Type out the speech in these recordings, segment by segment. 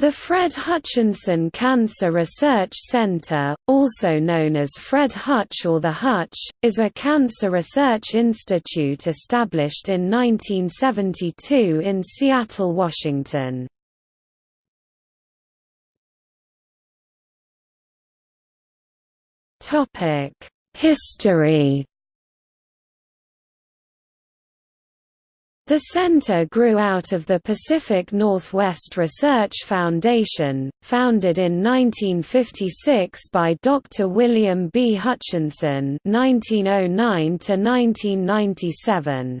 The Fred Hutchinson Cancer Research Center, also known as Fred Hutch or the Hutch, is a cancer research institute established in 1972 in Seattle, Washington. History The center grew out of the Pacific Northwest Research Foundation, founded in 1956 by Dr. William B. Hutchinson (1909–1997).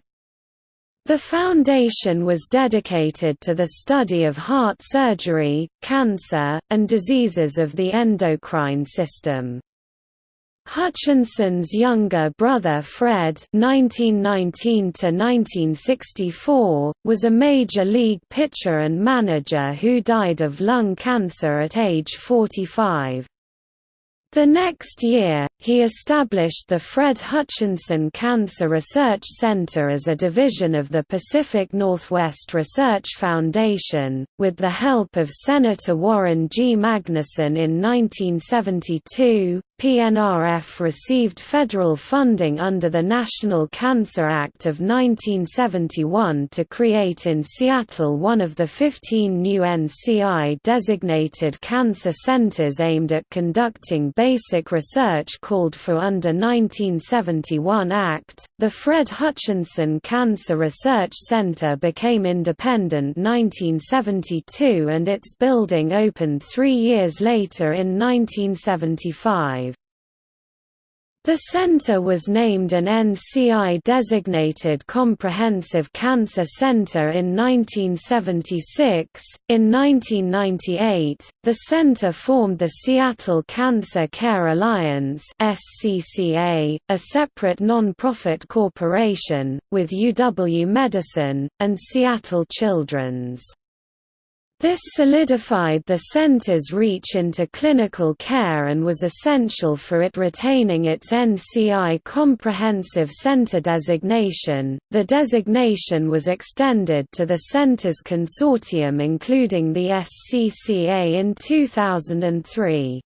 The foundation was dedicated to the study of heart surgery, cancer, and diseases of the endocrine system. Hutchinson's younger brother Fred (1919–1964) was a major league pitcher and manager who died of lung cancer at age 45. The next year, he established the Fred Hutchinson Cancer Research Center as a division of the Pacific Northwest Research Foundation, with the help of Senator Warren G. Magnuson in 1972. PNRF received federal funding under the National Cancer Act of 1971 to create in Seattle one of the 15 new NCI-designated cancer centers aimed at conducting basic research called for under 1971 Act. The Fred Hutchinson Cancer Research Center became independent 1972 and its building opened three years later in 1975. The center was named an NCI-designated Comprehensive Cancer Center in 1976. In 1998, the center formed the Seattle Cancer Care Alliance (SCCA), a separate non-profit corporation with UW Medicine and Seattle Children's. This solidified the center's reach into clinical care and was essential for it retaining its NCI Comprehensive Center designation. The designation was extended to the center's consortium including the SCCA in 2003.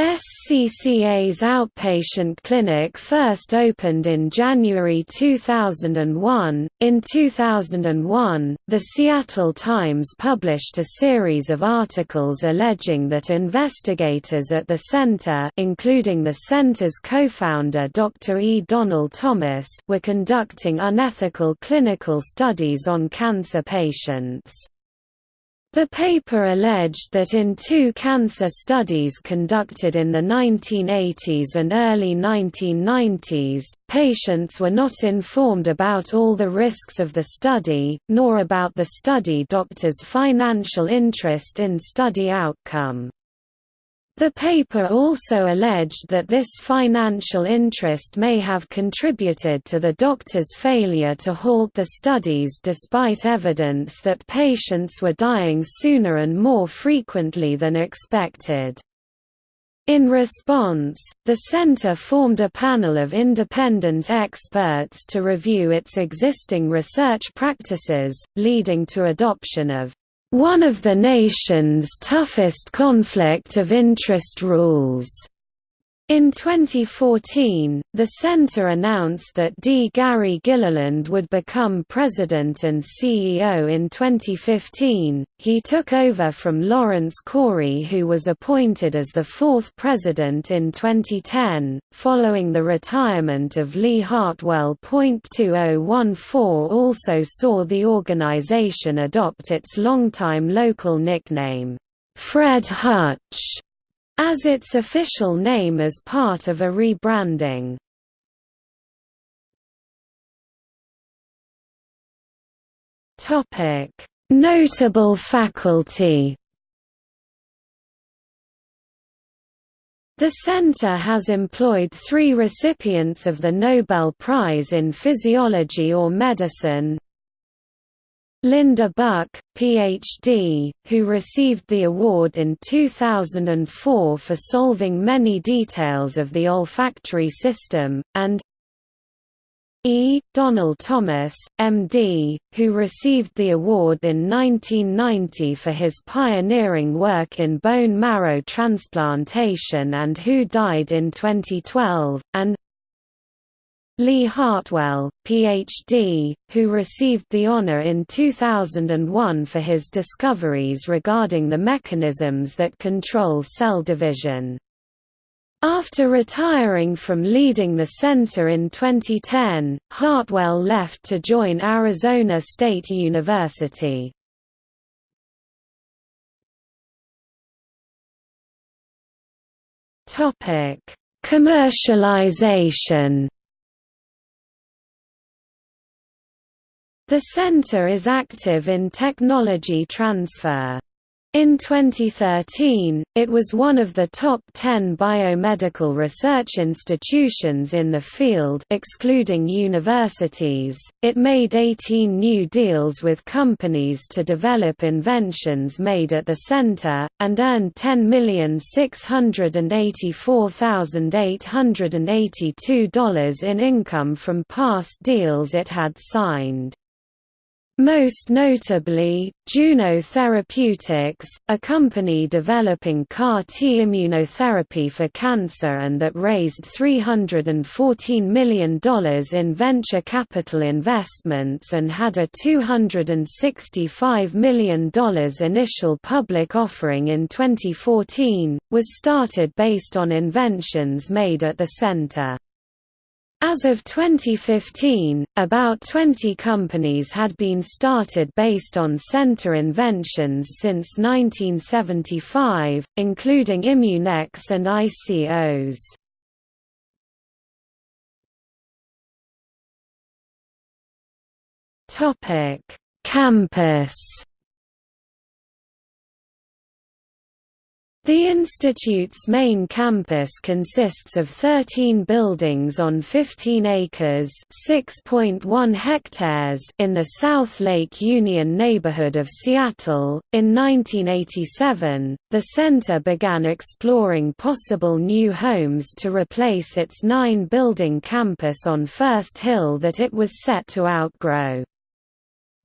SCCA's outpatient clinic first opened in January 2001. In 2001, the Seattle Times published a series of articles alleging that investigators at the center, including the center's co-founder Dr. E. Donald Thomas, were conducting unethical clinical studies on cancer patients. The paper alleged that in two cancer studies conducted in the 1980s and early 1990s, patients were not informed about all the risks of the study, nor about the study doctor's financial interest in study outcome. The paper also alleged that this financial interest may have contributed to the doctor's failure to halt the studies despite evidence that patients were dying sooner and more frequently than expected. In response, the center formed a panel of independent experts to review its existing research practices, leading to adoption of one of the nation's toughest conflict of interest rules. In 2014, the center announced that D. Gary Gilliland would become president and CEO in 2015. He took over from Lawrence Corey, who was appointed as the fourth president in 2010, following the retirement of Lee Hartwell. 2014 also saw the organization adopt its longtime local nickname, Fred Hutch as its official name as part of a rebranding. Notable faculty The center has employed three recipients of the Nobel Prize in Physiology or Medicine, Linda Buck, Ph.D., who received the award in 2004 for solving many details of the olfactory system, and E. Donald Thomas, MD, who received the award in 1990 for his pioneering work in bone marrow transplantation and who died in 2012, and Lee Hartwell, Ph.D., who received the honor in 2001 for his discoveries regarding the mechanisms that control cell division. After retiring from leading the center in 2010, Hartwell left to join Arizona State University. Commercialization The center is active in technology transfer. In 2013, it was one of the top 10 biomedical research institutions in the field excluding universities. It made 18 new deals with companies to develop inventions made at the center and earned $10,684,882 in income from past deals it had signed. Most notably, Juno Therapeutics, a company developing CAR-T immunotherapy for cancer and that raised $314 million in venture capital investments and had a $265 million initial public offering in 2014, was started based on inventions made at the center. As of 2015, about 20 companies had been started based on center inventions since 1975, including Immunex and ICOS. Campus The institute's main campus consists of 13 buildings on 15 acres (6.1 hectares) in the South Lake Union neighborhood of Seattle. In 1987, the center began exploring possible new homes to replace its nine-building campus on First Hill that it was set to outgrow.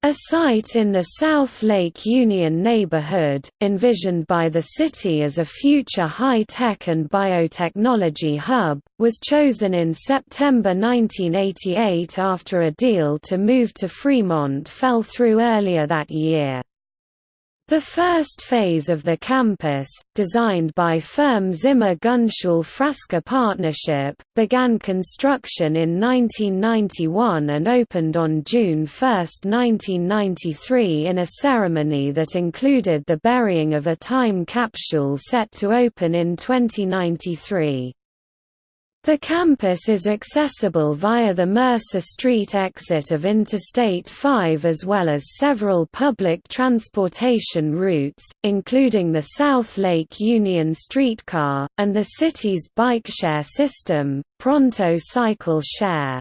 A site in the South Lake Union neighborhood, envisioned by the city as a future high-tech and biotechnology hub, was chosen in September 1988 after a deal to move to Fremont fell through earlier that year. The first phase of the campus, designed by firm Zimmer Gunsul Frasca Partnership, began construction in 1991 and opened on June 1, 1993 in a ceremony that included the burying of a time capsule set to open in 2093. The campus is accessible via the Mercer Street exit of Interstate 5 as well as several public transportation routes, including the South Lake Union streetcar, and the city's bike share system, Pronto Cycle Share.